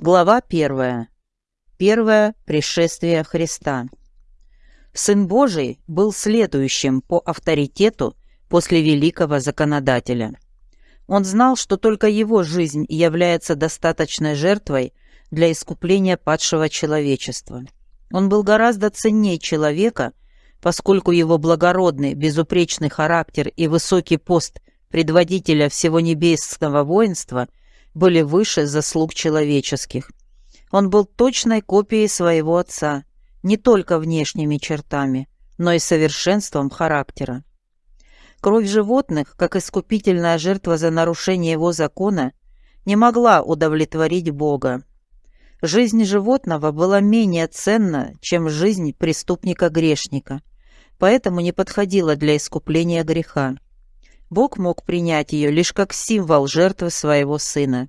Глава первая. Первое пришествие Христа. Сын Божий был следующим по авторитету после великого законодателя. Он знал, что только его жизнь является достаточной жертвой для искупления падшего человечества. Он был гораздо ценнее человека, поскольку его благородный, безупречный характер и высокий пост предводителя всего небесного воинства были выше заслуг человеческих. Он был точной копией своего отца, не только внешними чертами, но и совершенством характера. Кровь животных, как искупительная жертва за нарушение его закона, не могла удовлетворить Бога. Жизнь животного была менее ценна, чем жизнь преступника-грешника, поэтому не подходила для искупления греха. Бог мог принять ее лишь как символ жертвы своего сына.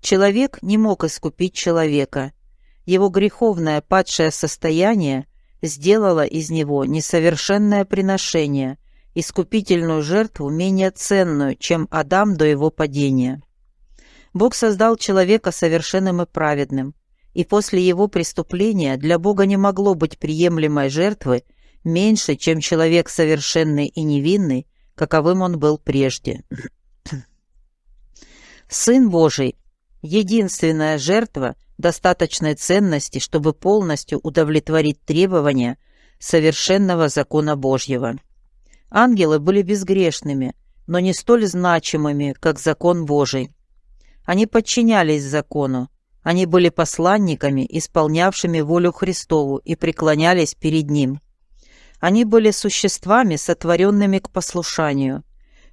Человек не мог искупить человека. Его греховное падшее состояние сделало из него несовершенное приношение, искупительную жертву менее ценную, чем Адам до его падения. Бог создал человека совершенным и праведным, и после его преступления для Бога не могло быть приемлемой жертвы меньше, чем человек совершенный и невинный, каковым он был прежде. Сын Божий — единственная жертва достаточной ценности, чтобы полностью удовлетворить требования совершенного закона Божьего. Ангелы были безгрешными, но не столь значимыми, как закон Божий. Они подчинялись закону, они были посланниками, исполнявшими волю Христову и преклонялись перед Ним. Они были существами, сотворенными к послушанию.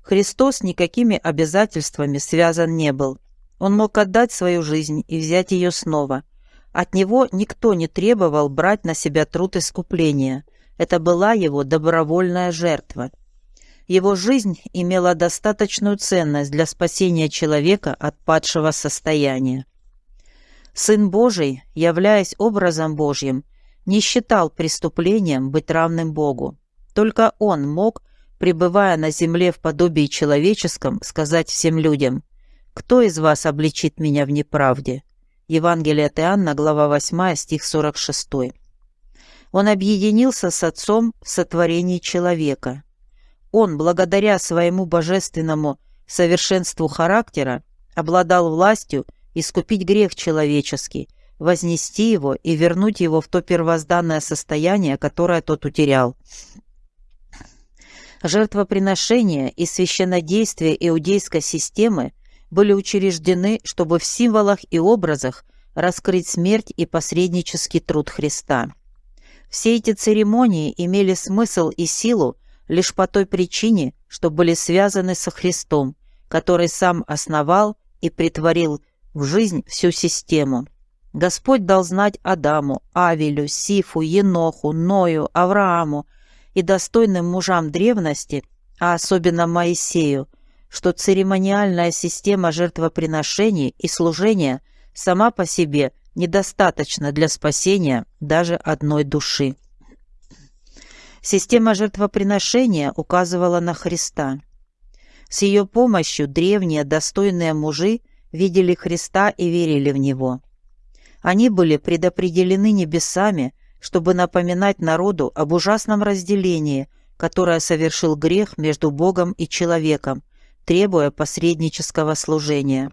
Христос никакими обязательствами связан не был. Он мог отдать свою жизнь и взять ее снова. От него никто не требовал брать на себя труд искупления. Это была его добровольная жертва. Его жизнь имела достаточную ценность для спасения человека от падшего состояния. Сын Божий, являясь образом Божьим, не считал преступлением быть равным Богу. Только Он мог, пребывая на земле в подобии человеческом, сказать всем людям, «Кто из вас обличит меня в неправде?» Евангелие от Иоанна, глава 8, стих 46. Он объединился с Отцом в сотворении человека. Он, благодаря своему божественному совершенству характера, обладал властью искупить грех человеческий – вознести его и вернуть его в то первозданное состояние, которое тот утерял. Жертвоприношения и священнодействие иудейской системы были учреждены, чтобы в символах и образах раскрыть смерть и посреднический труд Христа. Все эти церемонии имели смысл и силу лишь по той причине, что были связаны со Христом, который сам основал и притворил в жизнь всю систему. Господь дал знать Адаму, Авелю, Сифу, Еноху, Ною, Аврааму и достойным мужам древности, а особенно Моисею, что церемониальная система жертвоприношений и служения сама по себе недостаточна для спасения даже одной души. Система жертвоприношения указывала на Христа. С ее помощью древние достойные мужи видели Христа и верили в Него. Они были предопределены небесами, чтобы напоминать народу об ужасном разделении, которое совершил грех между Богом и человеком, требуя посреднического служения.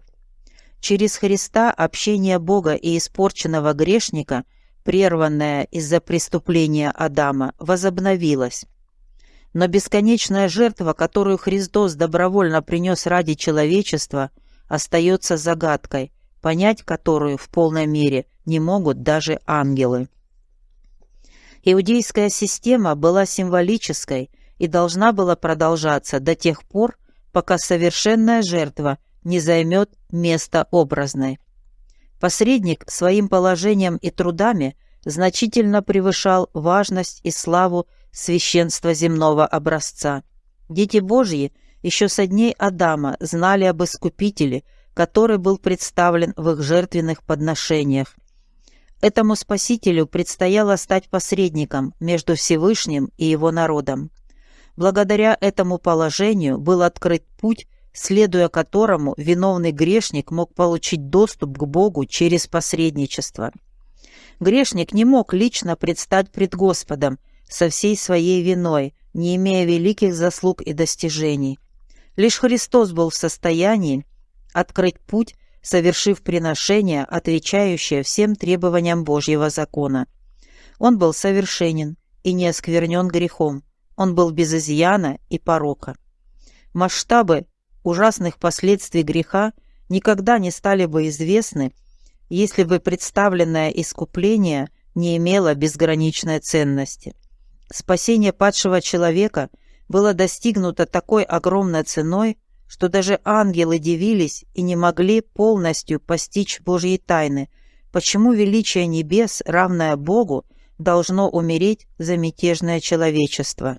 Через Христа общение Бога и испорченного грешника, прерванное из-за преступления Адама, возобновилось. Но бесконечная жертва, которую Христос добровольно принес ради человечества, остается загадкой – понять которую в полной мере не могут даже ангелы. Иудейская система была символической и должна была продолжаться до тех пор, пока совершенная жертва не займет место образной. Посредник своим положением и трудами значительно превышал важность и славу священства земного образца. Дети Божьи еще со дней Адама знали об Искупителе – который был представлен в их жертвенных подношениях. Этому Спасителю предстояло стать посредником между Всевышним и его народом. Благодаря этому положению был открыт путь следуя которому виновный грешник мог получить доступ к Богу через посредничество. Грешник не мог лично предстать пред Господом со всей своей виной, не имея великих заслуг и достижений. Лишь Христос был в состоянии открыть путь, совершив приношение, отвечающее всем требованиям Божьего закона. Он был совершенен и не осквернен грехом, он был без изъяна и порока. Масштабы ужасных последствий греха никогда не стали бы известны, если бы представленное искупление не имело безграничной ценности. Спасение падшего человека было достигнуто такой огромной ценой, что даже ангелы дивились и не могли полностью постичь Божьи тайны, почему величие небес, равное Богу, должно умереть за мятежное человечество.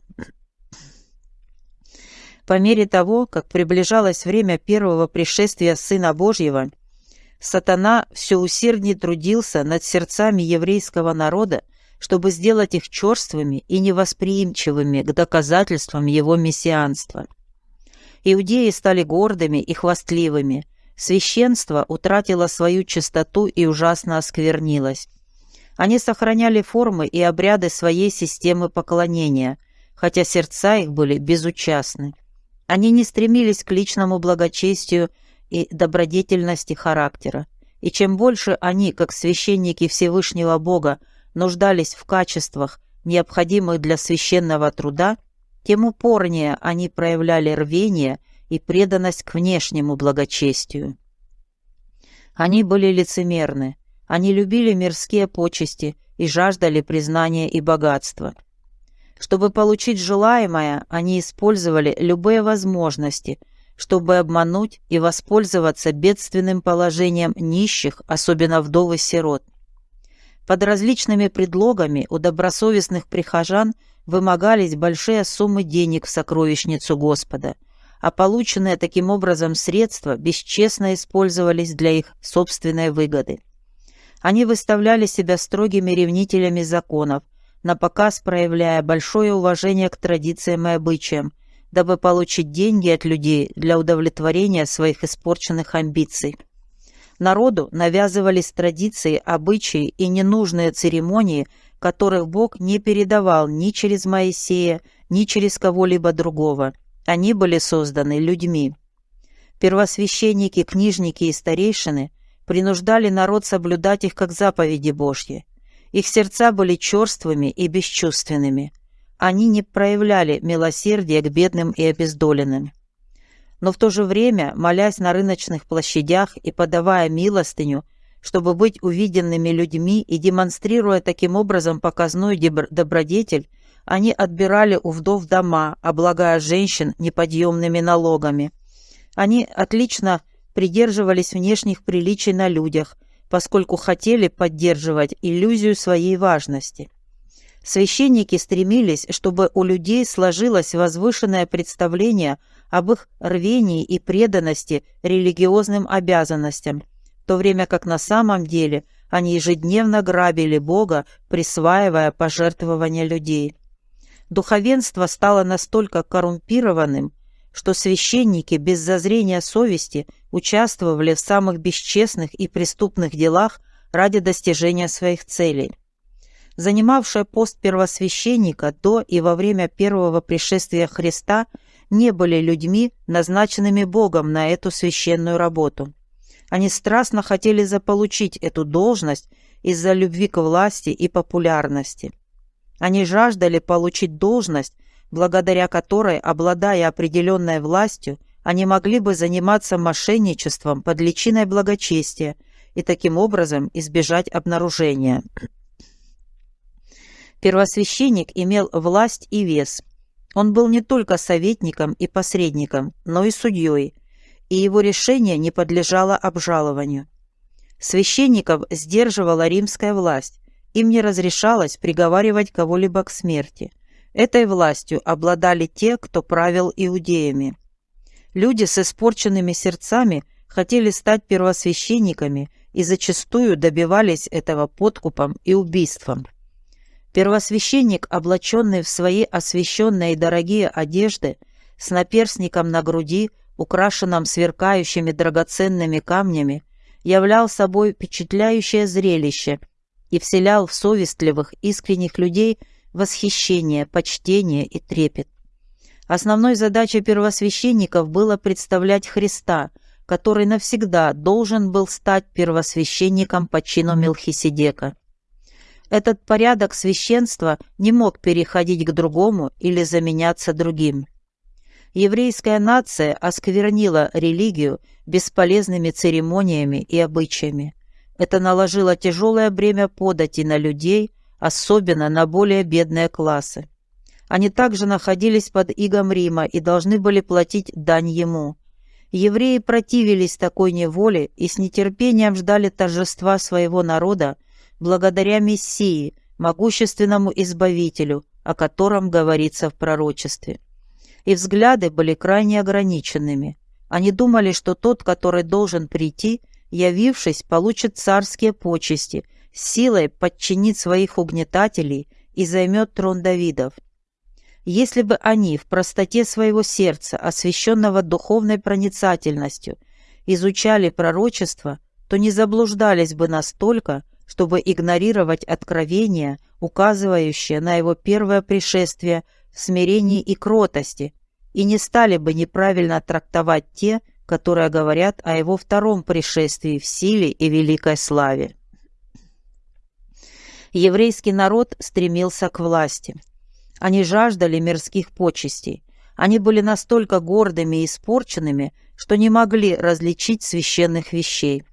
По мере того, как приближалось время первого пришествия Сына Божьего, сатана все усерднее трудился над сердцами еврейского народа, чтобы сделать их черствыми и невосприимчивыми к доказательствам его мессианства. Иудеи стали гордыми и хвастливыми, священство утратило свою чистоту и ужасно осквернилось. Они сохраняли формы и обряды своей системы поклонения, хотя сердца их были безучастны. Они не стремились к личному благочестию и добродетельности характера. И чем больше они, как священники Всевышнего Бога, нуждались в качествах, необходимых для священного труда, тем упорнее они проявляли рвение и преданность к внешнему благочестию. Они были лицемерны, они любили мирские почести и жаждали признания и богатства – чтобы получить желаемое, они использовали любые возможности, чтобы обмануть и воспользоваться бедственным положением нищих, особенно вдов и сирот. Под различными предлогами у добросовестных прихожан вымогались большие суммы денег в сокровищницу Господа, а полученные таким образом средства бесчестно использовались для их собственной выгоды. Они выставляли себя строгими ревнителями законов, на показ проявляя большое уважение к традициям и обычаям, дабы получить деньги от людей для удовлетворения своих испорченных амбиций. Народу навязывались традиции, обычаи и ненужные церемонии, которых Бог не передавал ни через Моисея, ни через кого-либо другого. Они были созданы людьми. Первосвященники, книжники и старейшины принуждали народ соблюдать их как заповеди Божьи. Их сердца были черствыми и бесчувственными. Они не проявляли милосердия к бедным и обездоленным. Но в то же время, молясь на рыночных площадях и подавая милостыню, чтобы быть увиденными людьми и демонстрируя таким образом показной добродетель, они отбирали у вдов дома, облагая женщин неподъемными налогами. Они отлично придерживались внешних приличий на людях – поскольку хотели поддерживать иллюзию своей важности. Священники стремились, чтобы у людей сложилось возвышенное представление об их рвении и преданности религиозным обязанностям, в то время как на самом деле они ежедневно грабили Бога, присваивая пожертвования людей. Духовенство стало настолько коррумпированным, что священники без зазрения совести участвовали в самых бесчестных и преступных делах ради достижения своих целей. Занимавшие пост первосвященника до и во время первого пришествия Христа не были людьми, назначенными Богом на эту священную работу. Они страстно хотели заполучить эту должность из-за любви к власти и популярности. Они жаждали получить должность, благодаря которой, обладая определенной властью, они могли бы заниматься мошенничеством под личиной благочестия и таким образом избежать обнаружения. Первосвященник имел власть и вес. Он был не только советником и посредником, но и судьей, и его решение не подлежало обжалованию. Священников сдерживала римская власть, им не разрешалось приговаривать кого-либо к смерти – Этой властью обладали те, кто правил иудеями. Люди с испорченными сердцами хотели стать первосвященниками и зачастую добивались этого подкупом и убийством. Первосвященник, облаченный в свои освященные и дорогие одежды, с наперстником на груди, украшенном сверкающими драгоценными камнями, являл собой впечатляющее зрелище и вселял в совестливых, искренних людей восхищение, почтение и трепет. Основной задачей первосвященников было представлять Христа, который навсегда должен был стать первосвященником по чину Мелхиседека. Этот порядок священства не мог переходить к другому или заменяться другим. Еврейская нация осквернила религию бесполезными церемониями и обычаями. Это наложило тяжелое бремя подати на людей, особенно на более бедные классы. Они также находились под игом Рима и должны были платить дань ему. Евреи противились такой неволе и с нетерпением ждали торжества своего народа благодаря Мессии, могущественному Избавителю, о котором говорится в пророчестве. И взгляды были крайне ограниченными. Они думали, что тот, который должен прийти, явившись, получит царские почести, силой подчинит своих угнетателей и займет трон Давидов. Если бы они в простоте своего сердца, освященного духовной проницательностью, изучали пророчество, то не заблуждались бы настолько, чтобы игнорировать откровения, указывающие на его первое пришествие в смирении и кротости, и не стали бы неправильно трактовать те, которые говорят о его втором пришествии в силе и великой славе. Еврейский народ стремился к власти – они жаждали мирских почестей. Они были настолько гордыми и испорченными, что не могли различить священных вещей.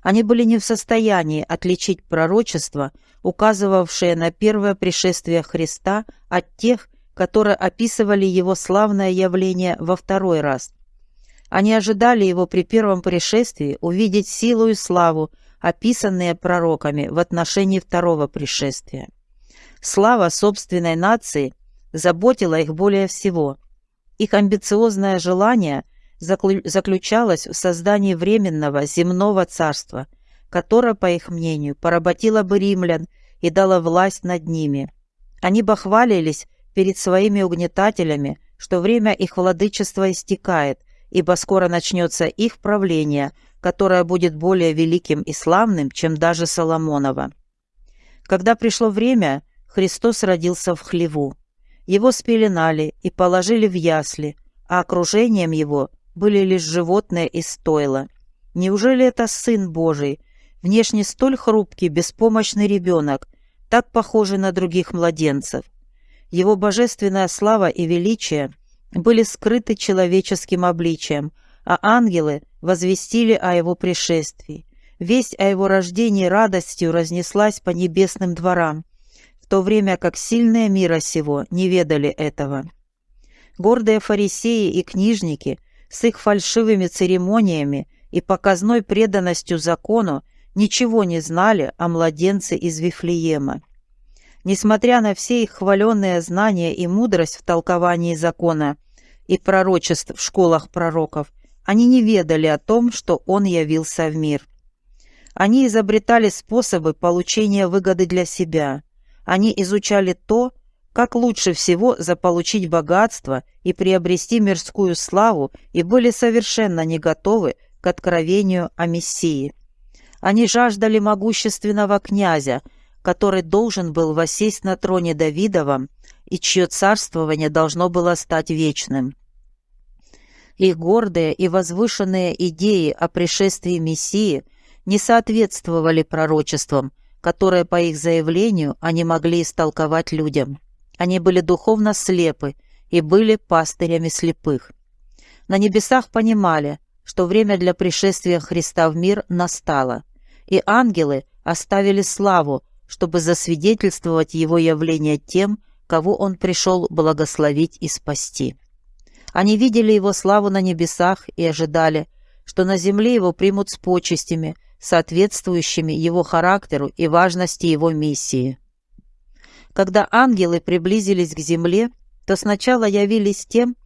Они были не в состоянии отличить пророчества, указывавшие на первое пришествие Христа, от тех, которые описывали его славное явление во второй раз. Они ожидали его при первом пришествии увидеть силу и славу, описанные пророками в отношении второго пришествия. Слава собственной нации заботила их более всего. Их амбициозное желание заключалось в создании временного земного царства, которое, по их мнению, поработило бы римлян и дало власть над ними. Они бахвалились перед своими угнетателями, что время их владычества истекает, ибо скоро начнется их правление, которое будет более великим и славным, чем даже Соломонова. Когда пришло время, Христос родился в хлеву. Его спеленали и положили в ясли, а окружением его были лишь животные из стойла. Неужели это Сын Божий, внешне столь хрупкий, беспомощный ребенок, так похожий на других младенцев? Его божественная слава и величие были скрыты человеческим обличием, а ангелы возвестили о его пришествии. Весть о его рождении радостью разнеслась по небесным дворам, то время как сильные мира сего не ведали этого. Гордые фарисеи и книжники с их фальшивыми церемониями и показной преданностью закону ничего не знали о младенце из Вифлеема. Несмотря на все их хваленные знания и мудрость в толковании закона и пророчеств в школах пророков, они не ведали о том, что он явился в мир. Они изобретали способы получения выгоды для себя – они изучали то, как лучше всего заполучить богатство и приобрести мирскую славу и были совершенно не готовы к откровению о Мессии. Они жаждали могущественного князя, который должен был восесть на троне Давидовом и чье царствование должно было стать вечным. Их гордые и возвышенные идеи о пришествии Мессии не соответствовали пророчествам, которое, по их заявлению, они могли истолковать людям. Они были духовно слепы и были пастырями слепых. На небесах понимали, что время для пришествия Христа в мир настало, и ангелы оставили славу, чтобы засвидетельствовать его явление тем, кого он пришел благословить и спасти. Они видели его славу на небесах и ожидали, что на земле его примут с почестями – соответствующими его характеру и важности его миссии. Когда ангелы приблизились к земле, то сначала явились тем,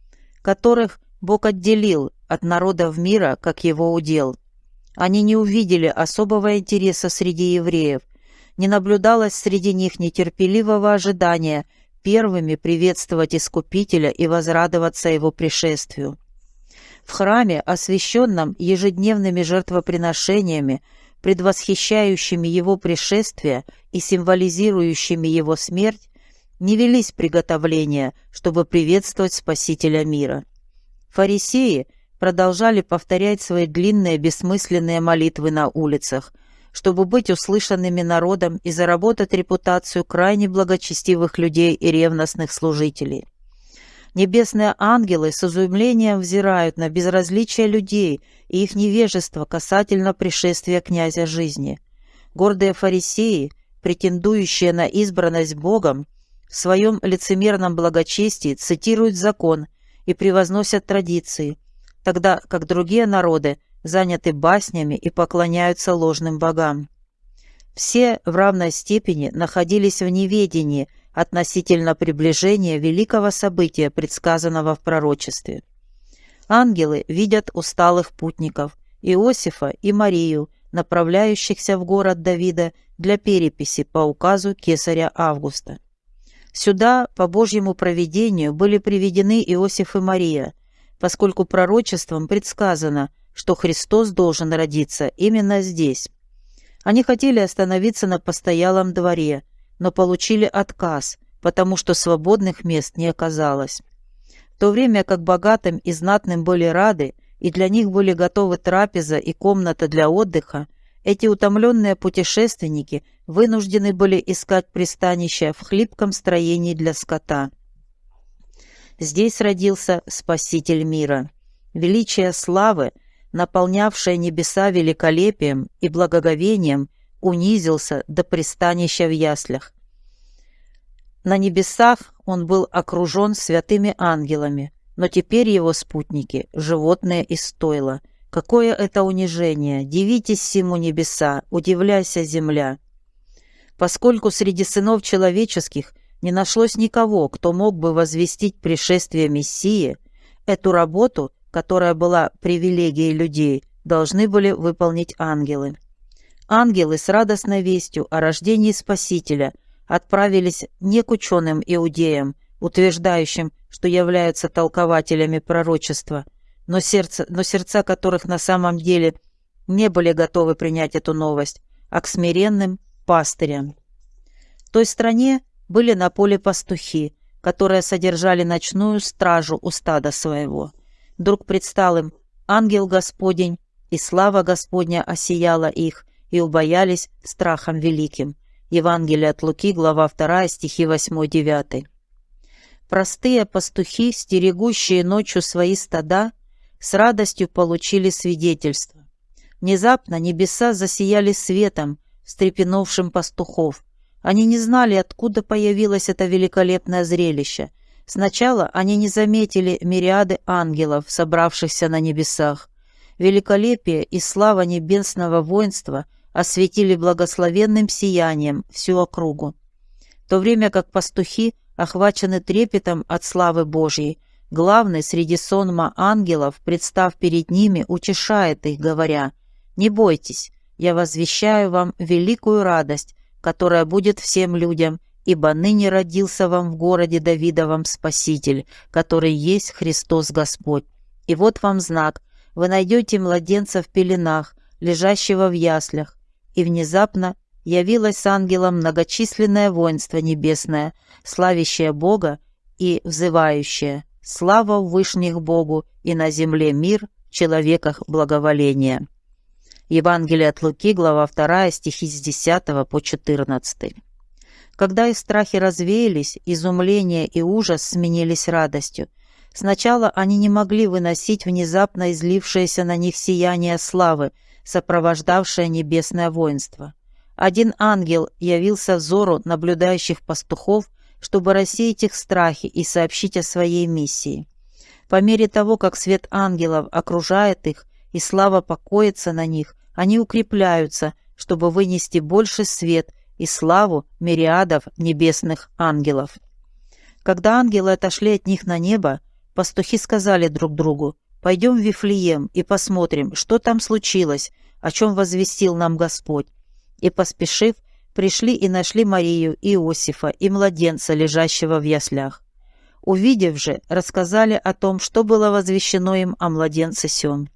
которых Бог отделил от народов мира, как его удел. Они не увидели особого интереса среди евреев, не наблюдалось среди них нетерпеливого ожидания первыми приветствовать Искупителя и возрадоваться его пришествию. В храме, освященном ежедневными жертвоприношениями, предвосхищающими его пришествие и символизирующими его смерть, не велись приготовления, чтобы приветствовать Спасителя мира. Фарисеи продолжали повторять свои длинные бессмысленные молитвы на улицах, чтобы быть услышанными народом и заработать репутацию крайне благочестивых людей и ревностных служителей. Небесные ангелы с изумлением взирают на безразличие людей и их невежество касательно пришествия князя жизни. Гордые фарисеи, претендующие на избранность Богом, в своем лицемерном благочестии цитируют закон и превозносят традиции, тогда как другие народы заняты баснями и поклоняются ложным богам. Все в равной степени находились в неведении – относительно приближения великого события, предсказанного в пророчестве. Ангелы видят усталых путников, Иосифа и Марию, направляющихся в город Давида для переписи по указу кесаря Августа. Сюда, по Божьему провидению, были приведены Иосиф и Мария, поскольку пророчеством предсказано, что Христос должен родиться именно здесь. Они хотели остановиться на постоялом дворе – но получили отказ, потому что свободных мест не оказалось. В то время как богатым и знатным были рады, и для них были готовы трапеза и комната для отдыха, эти утомленные путешественники вынуждены были искать пристанище в хлипком строении для скота. Здесь родился Спаситель мира. Величие славы, наполнявшее небеса великолепием и благоговением, унизился до пристанища в яслях. На небесах он был окружен святыми ангелами, но теперь его спутники — животные из стойла. Какое это унижение! Дивитесь всему небеса, удивляйся земля! Поскольку среди сынов человеческих не нашлось никого, кто мог бы возвестить пришествие Мессии, эту работу, которая была привилегией людей, должны были выполнить ангелы. Ангелы с радостной вестью о рождении Спасителя отправились не к ученым иудеям, утверждающим, что являются толкователями пророчества, но, сердце, но сердца которых на самом деле не были готовы принять эту новость, а к смиренным пастырям. В той стране были на поле пастухи, которые содержали ночную стражу у стада своего. Вдруг предстал им ангел Господень, и слава Господня осияла их, и убоялись страхом великим. Евангелие от Луки, глава 2, стихи 8-9. Простые пастухи, стерегущие ночью свои стада, с радостью получили свидетельство. Внезапно небеса засияли светом, встрепенувшим пастухов. Они не знали, откуда появилось это великолепное зрелище. Сначала они не заметили мириады ангелов, собравшихся на небесах. Великолепие и слава небесного воинства – осветили благословенным сиянием всю округу. В то время как пастухи охвачены трепетом от славы Божьей, главный среди сонма ангелов, представ перед ними, утешает их, говоря, «Не бойтесь, я возвещаю вам великую радость, которая будет всем людям, ибо ныне родился вам в городе Давидовом Спаситель, который есть Христос Господь. И вот вам знак, вы найдете младенца в пеленах, лежащего в яслях, и внезапно явилось ангелом многочисленное воинство небесное, славящее Бога и взывающее «Слава в вышних Богу и на земле мир, в человеках благоволение». Евангелие от Луки, глава 2, стихи с 10 по 14. Когда их страхи развеялись, изумление и ужас сменились радостью. Сначала они не могли выносить внезапно излившееся на них сияние славы, сопровождавшее небесное воинство. Один ангел явился взору наблюдающих пастухов, чтобы рассеять их страхи и сообщить о своей миссии. По мере того, как свет ангелов окружает их и слава покоится на них, они укрепляются, чтобы вынести больше свет и славу мириадов небесных ангелов. Когда ангелы отошли от них на небо, пастухи сказали друг другу, Пойдем в Вифлеем и посмотрим, что там случилось, о чем возвестил нам Господь. И, поспешив, пришли и нашли Марию, Иосифа, и младенца, лежащего в яслях. Увидев же, рассказали о том, что было возвещено им о младенце сём.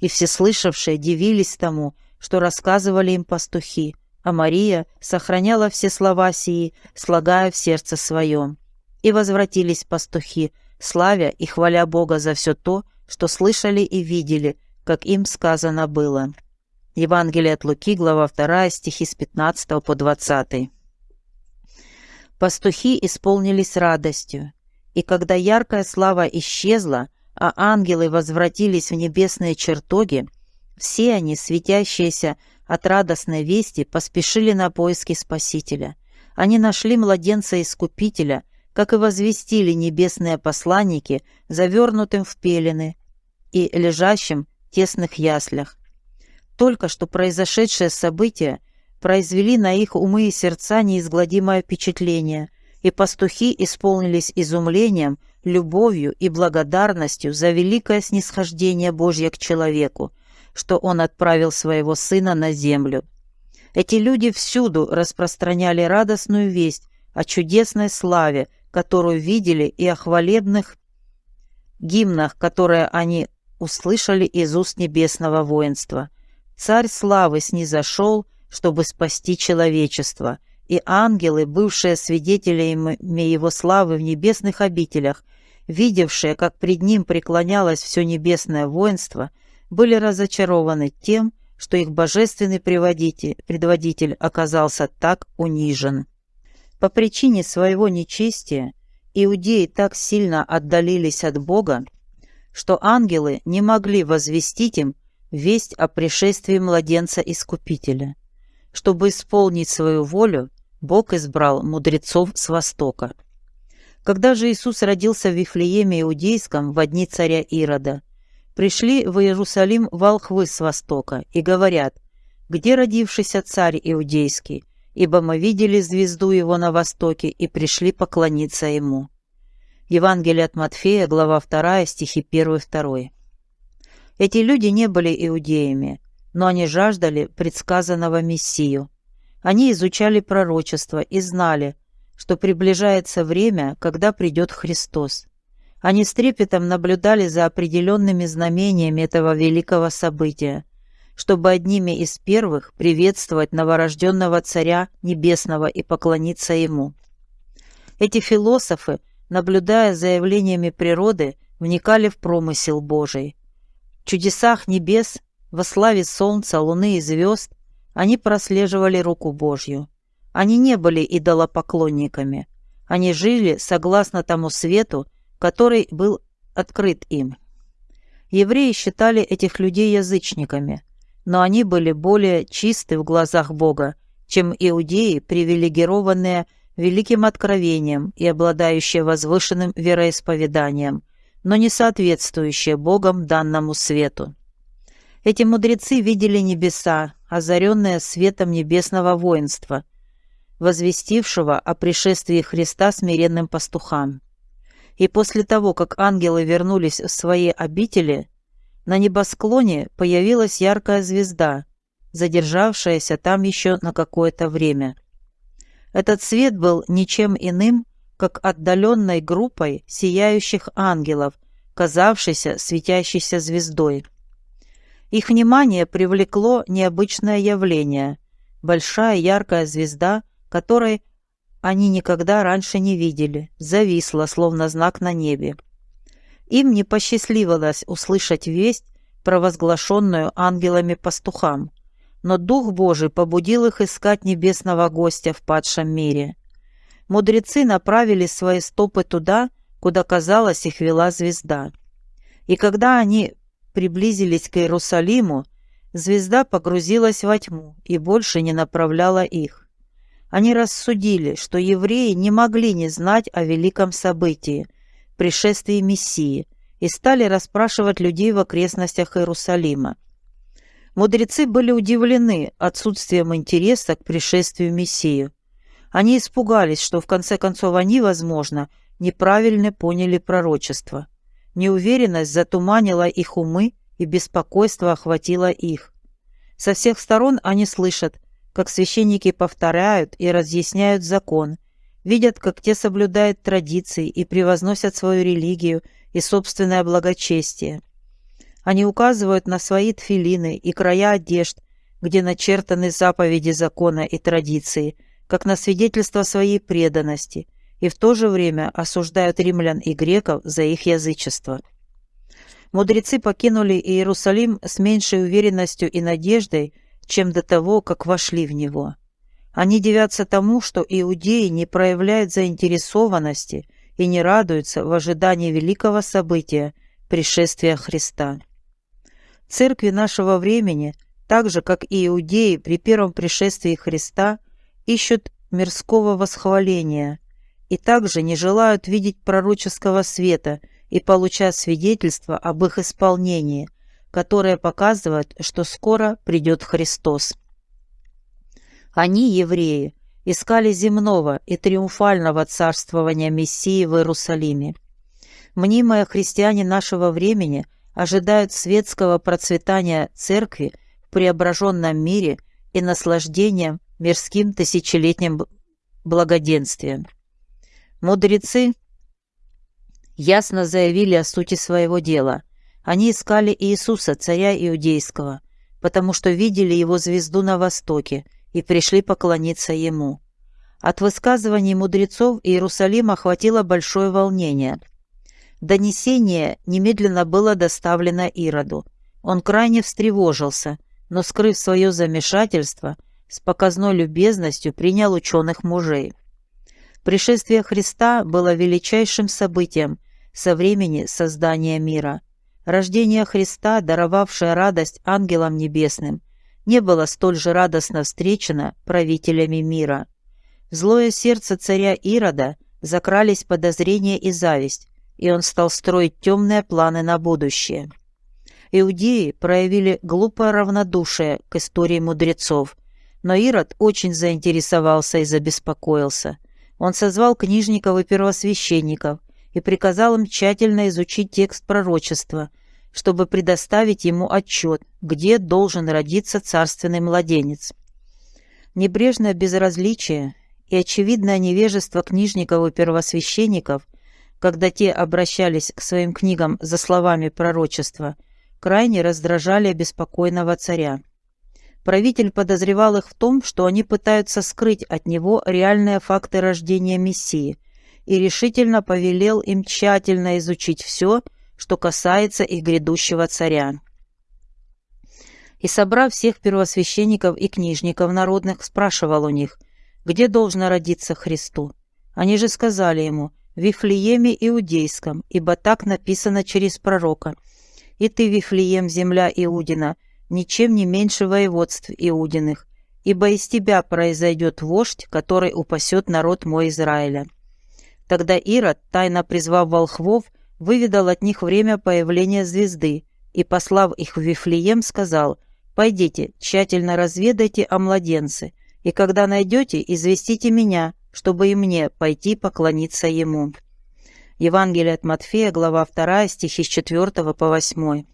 И все слышавшие дивились тому, что рассказывали им пастухи, а Мария сохраняла все слова сии, слагая в сердце своем. И возвратились пастухи, славя и хваля Бога за все то, что слышали и видели, как им сказано было. Евангелие от Луки, глава 2, стихи с 15 по 20. Пастухи исполнились радостью, и когда яркая слава исчезла, а ангелы возвратились в небесные чертоги, все они, светящиеся от радостной вести, поспешили на поиски Спасителя. Они нашли младенца-искупителя, как и возвестили небесные посланники, завернутым в пелены и лежащим в тесных яслях. Только что произошедшее событие произвели на их умы и сердца неизгладимое впечатление, и пастухи исполнились изумлением, любовью и благодарностью за великое снисхождение Божье к человеку, что Он отправил Своего Сына на землю. Эти люди всюду распространяли радостную весть о чудесной славе, которую видели, и о хвалебных гимнах, которые они услышали из уст небесного воинства. Царь славы снизошел, чтобы спасти человечество, и ангелы, бывшие свидетелями его славы в небесных обителях, видевшие, как пред ним преклонялось все небесное воинство, были разочарованы тем, что их божественный предводитель оказался так унижен. По причине своего нечестия иудеи так сильно отдалились от Бога, что ангелы не могли возвестить им весть о пришествии младенца-искупителя. Чтобы исполнить свою волю, Бог избрал мудрецов с Востока. Когда же Иисус родился в Вифлееме Иудейском в дни царя Ирода, пришли в Иерусалим волхвы с Востока и говорят, «Где родившийся царь Иудейский? Ибо мы видели звезду его на востоке и пришли поклониться ему». Евангелие от Матфея, глава 2, стихи 1-2. Эти люди не были иудеями, но они жаждали предсказанного Мессию. Они изучали пророчество и знали, что приближается время, когда придет Христос. Они с трепетом наблюдали за определенными знамениями этого великого события, чтобы одними из первых приветствовать новорожденного Царя Небесного и поклониться Ему. Эти философы, наблюдая за явлениями природы, вникали в промысел Божий. В чудесах небес, во славе солнца, луны и звезд они прослеживали руку Божью. Они не были идолопоклонниками. Они жили согласно тому свету, который был открыт им. Евреи считали этих людей язычниками, но они были более чисты в глазах Бога, чем иудеи, привилегированные великим откровением и обладающие возвышенным вероисповеданием, но не соответствующие Богом данному свету. Эти мудрецы видели небеса, озаренные светом небесного воинства, возвестившего о пришествии Христа смиренным пастухам. И после того, как ангелы вернулись в свои обители, на небосклоне появилась яркая звезда, задержавшаяся там еще на какое-то время. Этот свет был ничем иным, как отдаленной группой сияющих ангелов, казавшейся светящейся звездой. Их внимание привлекло необычное явление – большая яркая звезда, которой они никогда раньше не видели, зависла, словно знак на небе. Им не посчастливилось услышать весть, провозглашенную ангелами-пастухам, но Дух Божий побудил их искать небесного гостя в падшем мире. Мудрецы направили свои стопы туда, куда, казалось, их вела звезда. И когда они приблизились к Иерусалиму, звезда погрузилась во тьму и больше не направляла их. Они рассудили, что евреи не могли не знать о великом событии – пришествии Мессии, и стали расспрашивать людей в окрестностях Иерусалима. Мудрецы были удивлены отсутствием интереса к пришествию Мессии. Они испугались, что в конце концов они, возможно, неправильно поняли пророчество. Неуверенность затуманила их умы, и беспокойство охватило их. Со всех сторон они слышат – как священники повторяют и разъясняют закон, видят, как те соблюдают традиции и превозносят свою религию и собственное благочестие. Они указывают на свои тфилины и края одежд, где начертаны заповеди закона и традиции, как на свидетельство своей преданности, и в то же время осуждают римлян и греков за их язычество. Мудрецы покинули Иерусалим с меньшей уверенностью и надеждой, чем до того, как вошли в него. Они дивятся тому, что иудеи не проявляют заинтересованности и не радуются в ожидании великого события – пришествия Христа. Церкви нашего времени, так же как и иудеи при первом пришествии Христа, ищут мирского восхваления и также не желают видеть пророческого света и получать свидетельство об их исполнении, которое показывает, что скоро придет Христос. Они, евреи, искали земного и триумфального царствования Мессии в Иерусалиме. Мнимые христиане нашего времени ожидают светского процветания церкви в преображенном мире и наслаждения мирским тысячелетним благоденствием. Мудрецы ясно заявили о сути своего дела. Они искали Иисуса, царя иудейского, потому что видели его звезду на востоке и пришли поклониться ему. От высказываний мудрецов Иерусалим охватило большое волнение. Донесение немедленно было доставлено Ироду. Он крайне встревожился, но, скрыв свое замешательство, с показной любезностью принял ученых мужей. Пришествие Христа было величайшим событием со времени создания мира. Рождение Христа, даровавшее радость ангелам небесным – не было столь же радостно встречено правителями мира. В злое сердце царя Ирода закрались подозрения и зависть, и он стал строить темные планы на будущее. Иудеи проявили глупое равнодушие к истории мудрецов, но Ирод очень заинтересовался и забеспокоился. Он созвал книжников и первосвященников и приказал им тщательно изучить текст пророчества – чтобы предоставить ему отчет, где должен родиться царственный младенец. Небрежное безразличие и очевидное невежество книжников и первосвященников, когда те обращались к своим книгам за словами пророчества, крайне раздражали беспокойного царя. Правитель подозревал их в том, что они пытаются скрыть от него реальные факты рождения Мессии, и решительно повелел им тщательно изучить все, что касается их грядущего царя. И, собрав всех первосвященников и книжников народных, спрашивал у них, где должно родиться Христу. Они же сказали ему, в Вифлееме Иудейском, ибо так написано через пророка. «И ты, Вифлеем, земля Иудина, ничем не меньше воеводств Иудиных, ибо из тебя произойдет вождь, который упасет народ мой Израиля». Тогда Ирод, тайно призвав волхвов, выведал от них время появления звезды и, послав их в Вифлеем, сказал, «Пойдите, тщательно разведайте о младенце, и когда найдете, известите меня, чтобы и мне пойти поклониться ему». Евангелие от Матфея, глава 2, стихи с 4 по 8.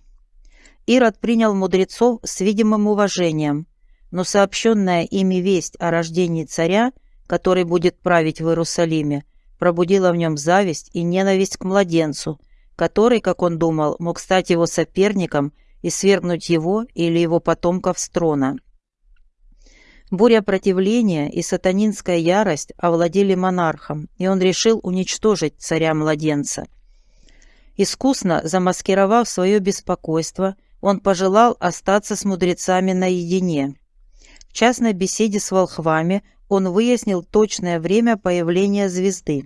Ирод принял мудрецов с видимым уважением, но сообщенная ими весть о рождении царя, который будет править в Иерусалиме, пробудила в нем зависть и ненависть к младенцу, который, как он думал, мог стать его соперником и свергнуть его или его потомков с трона. Буря противления и сатанинская ярость овладели монархом, и он решил уничтожить царя-младенца. Искусно замаскировав свое беспокойство, он пожелал остаться с мудрецами наедине. В частной беседе с волхвами он выяснил точное время появления звезды.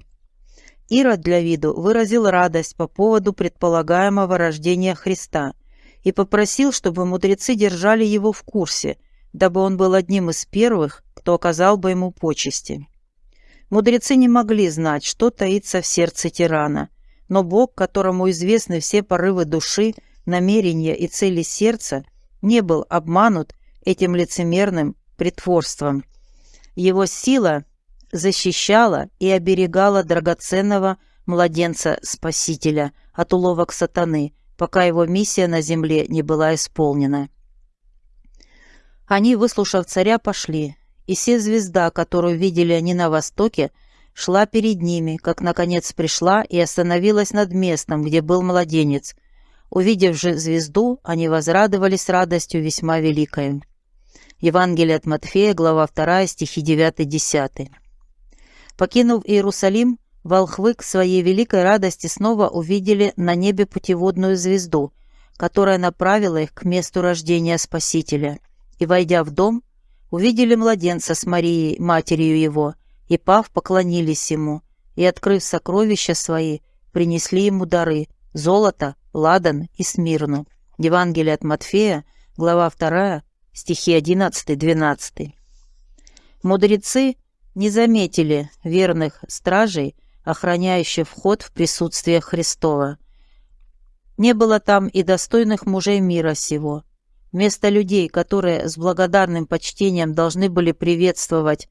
Ирод для виду выразил радость по поводу предполагаемого рождения Христа и попросил, чтобы мудрецы держали его в курсе, дабы он был одним из первых, кто оказал бы ему почести. Мудрецы не могли знать, что таится в сердце тирана, но Бог, которому известны все порывы души, намерения и цели сердца, не был обманут этим лицемерным притворством. Его сила защищала и оберегала драгоценного младенца-спасителя от уловок сатаны, пока его миссия на земле не была исполнена. Они, выслушав царя, пошли, и все звезда, которую видели они на востоке, шла перед ними, как, наконец, пришла и остановилась над местом, где был младенец. Увидев же звезду, они возрадовались радостью весьма великой. Евангелие от Матфея, глава 2, стихи 9-10. Покинув Иерусалим, волхвы к своей великой радости снова увидели на небе путеводную звезду, которая направила их к месту рождения Спасителя. И, войдя в дом, увидели младенца с Марией, матерью его, и, пав, поклонились ему, и, открыв сокровища свои, принесли ему дары – золото, ладан и смирну. Евангелие от Матфея, глава 2, стихи 11-12. Мудрецы не заметили верных стражей, охраняющих вход в присутствие Христова. Не было там и достойных мужей мира сего. Вместо людей, которые с благодарным почтением должны были приветствовать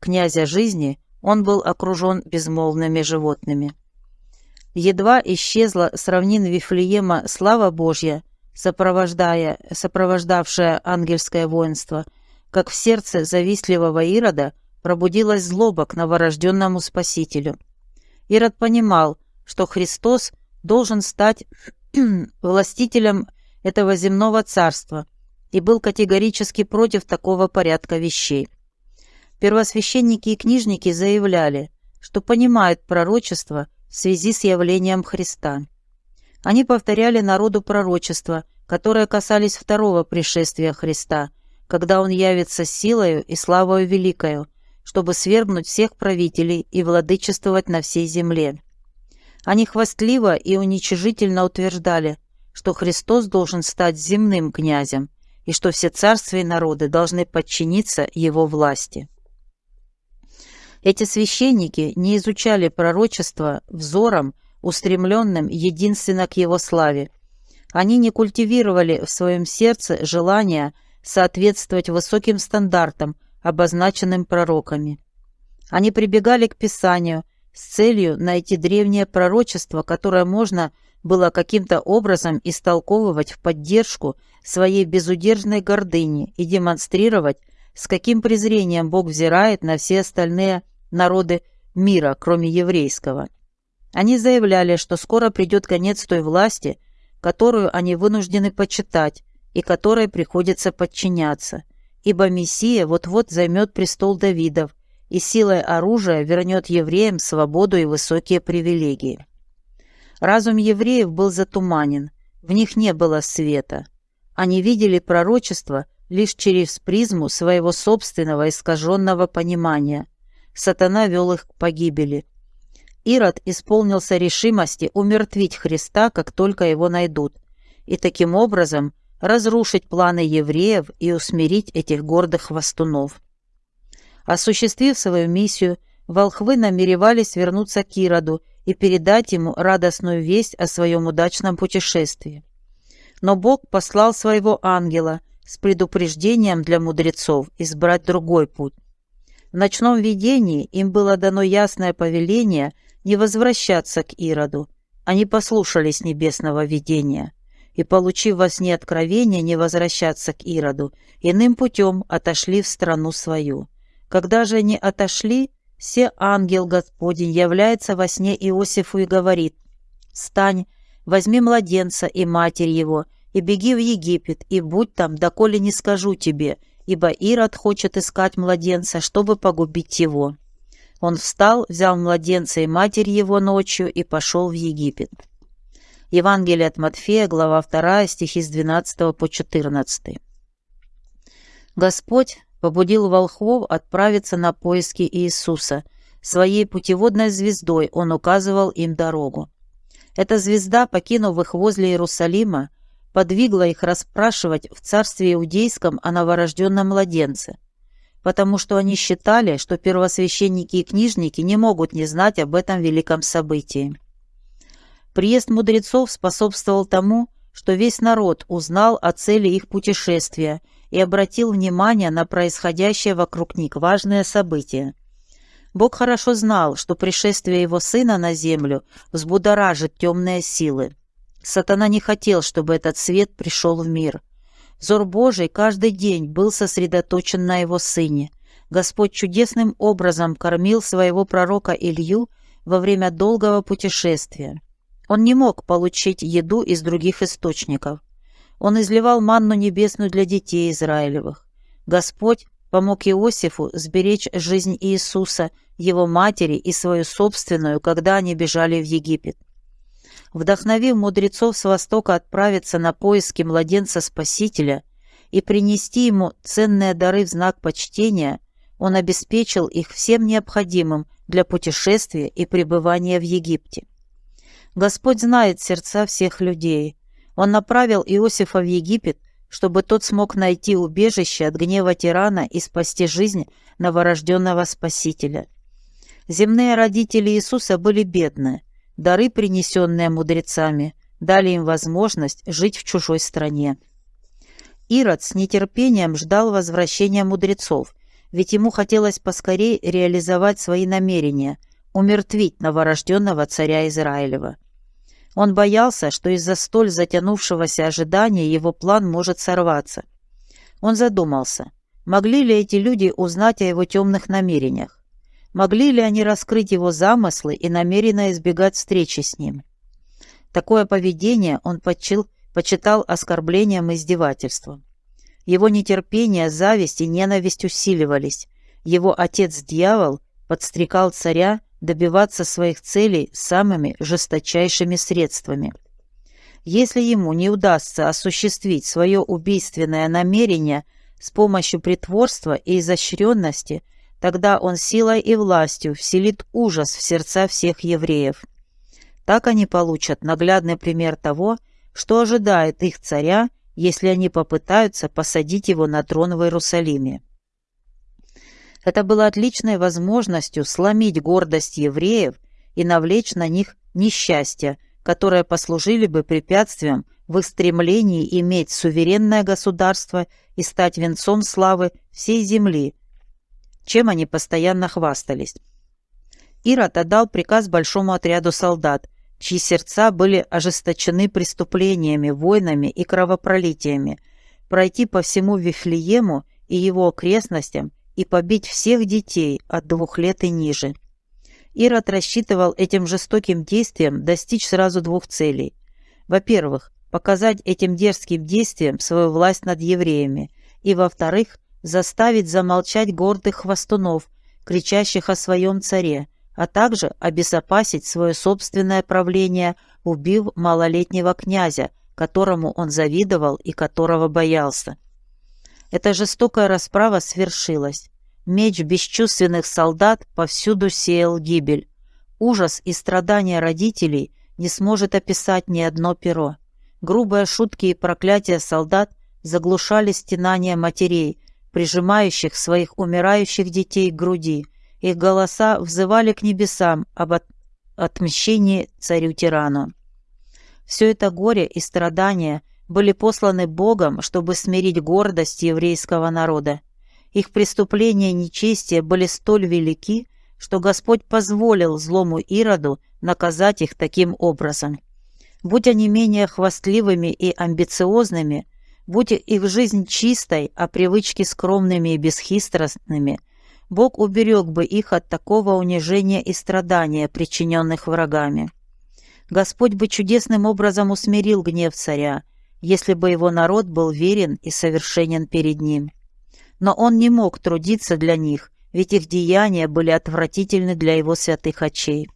князя жизни, он был окружен безмолвными животными. Едва исчезла с равнин Вифлеема слава Божья, сопровождая, сопровождавшая ангельское воинство, как в сердце завистливого Ирода пробудилась злоба к новорожденному Спасителю. Ирод понимал, что Христос должен стать властителем этого земного царства и был категорически против такого порядка вещей. Первосвященники и книжники заявляли, что понимают пророчество в связи с явлением Христа. Они повторяли народу пророчества, которые касались второго пришествия Христа, когда Он явится силою и славою великою, чтобы свергнуть всех правителей и владычествовать на всей земле. Они хвастливо и уничижительно утверждали, что Христос должен стать земным князем и что все царства и народы должны подчиниться его власти. Эти священники не изучали пророчество взором, устремленным единственно к его славе. Они не культивировали в своем сердце желание соответствовать высоким стандартам, обозначенным пророками. Они прибегали к Писанию с целью найти древнее пророчество, которое можно было каким-то образом истолковывать в поддержку своей безудержной гордыни и демонстрировать, с каким презрением Бог взирает на все остальные народы мира, кроме еврейского. Они заявляли, что скоро придет конец той власти, которую они вынуждены почитать и которой приходится подчиняться, ибо Мессия вот-вот займет престол Давидов и силой оружия вернет евреям свободу и высокие привилегии. Разум евреев был затуманен, в них не было света. Они видели пророчество лишь через призму своего собственного искаженного понимания. Сатана вел их к погибели. Ирод исполнился решимости умертвить Христа, как только его найдут, и таким образом разрушить планы евреев и усмирить этих гордых хвостунов. Осуществив свою миссию, волхвы намеревались вернуться к Ироду и передать ему радостную весть о своем удачном путешествии. Но Бог послал своего ангела с предупреждением для мудрецов избрать другой путь. В ночном видении им было дано ясное повеление не возвращаться к Ироду. Они послушались небесного видения и, получив во сне откровение не возвращаться к Ироду, иным путем отошли в страну свою. Когда же они отошли, все ангел Господень является во сне Иосифу и говорит, «Встань, возьми младенца и матерь его, и беги в Египет, и будь там, доколе не скажу тебе, ибо Ирод хочет искать младенца, чтобы погубить его». Он встал, взял младенца и матерь его ночью и пошел в Египет. Евангелие от Матфея, глава 2, стихи с 12 по 14. Господь побудил волхвов отправиться на поиски Иисуса. Своей путеводной звездой он указывал им дорогу. Эта звезда, покинув их возле Иерусалима, подвигла их расспрашивать в царстве иудейском о новорожденном младенце, потому что они считали, что первосвященники и книжники не могут не знать об этом великом событии. Приезд мудрецов способствовал тому, что весь народ узнал о цели их путешествия и обратил внимание на происходящее вокруг них важное событие. Бог хорошо знал, что пришествие его сына на землю взбудоражит темные силы. Сатана не хотел, чтобы этот свет пришел в мир. Взор Божий каждый день был сосредоточен на его сыне. Господь чудесным образом кормил своего пророка Илью во время долгого путешествия. Он не мог получить еду из других источников. Он изливал манну небесную для детей Израилевых. Господь помог Иосифу сберечь жизнь Иисуса, его матери и свою собственную, когда они бежали в Египет. Вдохновив мудрецов с Востока отправиться на поиски младенца Спасителя и принести ему ценные дары в знак почтения – он обеспечил их всем необходимым для путешествия и пребывания в Египте. Господь знает сердца всех людей. Он направил Иосифа в Египет, чтобы тот смог найти убежище от гнева тирана и спасти жизнь новорожденного Спасителя. Земные родители Иисуса были бедны. Дары, принесенные мудрецами, дали им возможность жить в чужой стране. Ирод с нетерпением ждал возвращения мудрецов ведь ему хотелось поскорее реализовать свои намерения, умертвить новорожденного царя Израилева. Он боялся, что из-за столь затянувшегося ожидания его план может сорваться. Он задумался, могли ли эти люди узнать о его темных намерениях? Могли ли они раскрыть его замыслы и намеренно избегать встречи с ним? Такое поведение он почил, почитал оскорблением и издевательством. Его нетерпение, зависть и ненависть усиливались. Его отец-дьявол подстрекал царя добиваться своих целей самыми жесточайшими средствами. Если ему не удастся осуществить свое убийственное намерение с помощью притворства и изощренности, тогда он силой и властью вселит ужас в сердца всех евреев. Так они получат наглядный пример того, что ожидает их царя если они попытаются посадить его на трон в Иерусалиме. Это было отличной возможностью сломить гордость евреев и навлечь на них несчастья, которые послужили бы препятствием в их стремлении иметь суверенное государство и стать венцом славы всей земли, чем они постоянно хвастались. Ирод отдал приказ большому отряду солдат чьи сердца были ожесточены преступлениями, войнами и кровопролитиями, пройти по всему Вифлеему и его окрестностям и побить всех детей от двух лет и ниже. Ирод рассчитывал этим жестоким действием достичь сразу двух целей. Во-первых, показать этим дерзким действием свою власть над евреями, и, во-вторых, заставить замолчать гордых хвостунов, кричащих о своем царе, а также обезопасить свое собственное правление, убив малолетнего князя, которому он завидовал и которого боялся. Эта жестокая расправа свершилась. Меч бесчувственных солдат повсюду сеял гибель. Ужас и страдания родителей не сможет описать ни одно перо. Грубые шутки и проклятия солдат заглушали стенания матерей, прижимающих своих умирающих детей к груди, их голоса взывали к небесам об от... отмщении царю-тирану. Все это горе и страдания были посланы Богом, чтобы смирить гордость еврейского народа. Их преступления и нечестия были столь велики, что Господь позволил злому Ироду наказать их таким образом. Будь они менее хвастливыми и амбициозными, будь их жизнь чистой, а привычки скромными и бесхитростными – Бог уберег бы их от такого унижения и страдания, причиненных врагами. Господь бы чудесным образом усмирил гнев царя, если бы его народ был верен и совершенен перед ним. Но он не мог трудиться для них, ведь их деяния были отвратительны для его святых очей.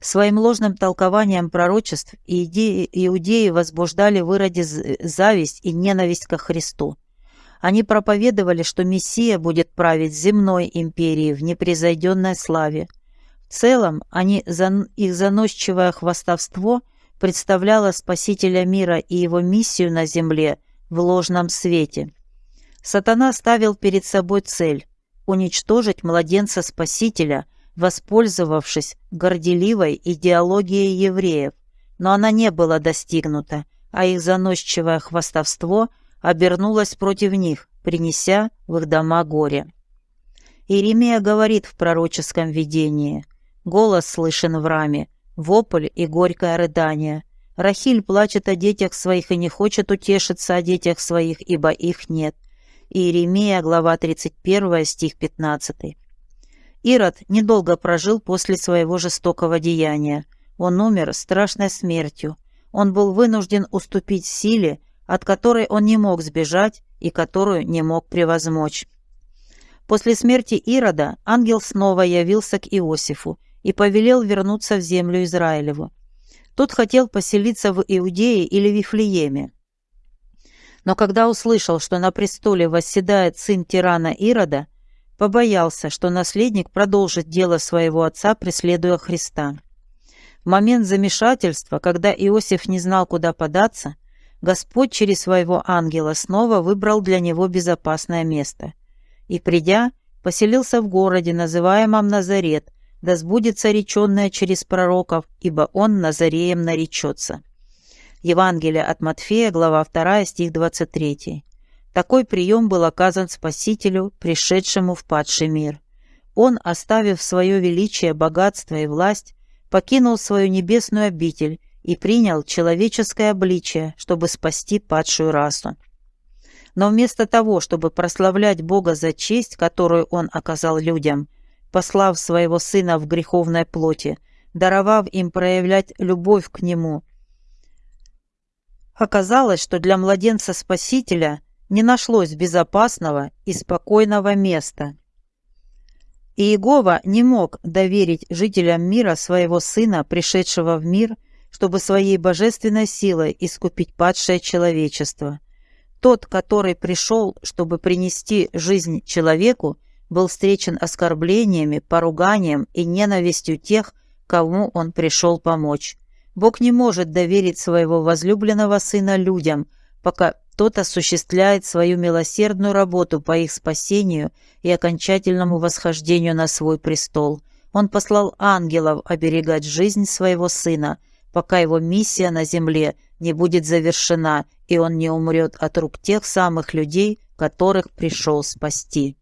Своим ложным толкованием пророчеств иудеи возбуждали в Ироде зависть и ненависть ко Христу. Они проповедовали, что Мессия будет править земной империей в непревзойденной славе. В целом, они, их заносчивое хвастовство представляло Спасителя мира и его миссию на земле в ложном свете. Сатана ставил перед собой цель – уничтожить младенца Спасителя, воспользовавшись горделивой идеологией евреев, но она не была достигнута, а их заносчивое хвастовство – обернулась против них, принеся в их дома горе. Иеремия говорит в пророческом видении. Голос слышен в раме, вопль и горькое рыдание. Рахиль плачет о детях своих и не хочет утешиться о детях своих, ибо их нет. Иеремия, глава 31, стих 15. Ирод недолго прожил после своего жестокого деяния. Он умер страшной смертью. Он был вынужден уступить силе, от которой он не мог сбежать и которую не мог превозмочь. После смерти Ирода ангел снова явился к Иосифу и повелел вернуться в землю Израилеву. Тот хотел поселиться в Иудее или Вифлееме. Но когда услышал, что на престоле восседает сын тирана Ирода, побоялся, что наследник продолжит дело своего отца, преследуя Христа. В момент замешательства, когда Иосиф не знал, куда податься, Господь через своего ангела снова выбрал для него безопасное место. И, придя, поселился в городе, называемом Назарет, да сбудется реченное через пророков, ибо он Назареем наречется. Евангелие от Матфея, глава 2, стих 23. Такой прием был оказан Спасителю, пришедшему в падший мир. Он, оставив свое величие, богатство и власть, покинул свою небесную обитель и принял человеческое обличие, чтобы спасти падшую расу. Но вместо того, чтобы прославлять Бога за честь, которую Он оказал людям, послав своего Сына в греховной плоти, даровав им проявлять любовь к Нему, оказалось, что для младенца Спасителя – не нашлось безопасного и спокойного места. Иегова не мог доверить жителям мира своего Сына, пришедшего в мир, чтобы своей божественной силой искупить падшее человечество. Тот, который пришел, чтобы принести жизнь человеку, был встречен оскорблениями, поруганием и ненавистью тех, кому он пришел помочь. Бог не может доверить своего возлюбленного Сына людям, пока тот осуществляет свою милосердную работу по их спасению и окончательному восхождению на свой престол. Он послал ангелов оберегать жизнь своего сына, пока его миссия на земле не будет завершена, и он не умрет от рук тех самых людей, которых пришел спасти.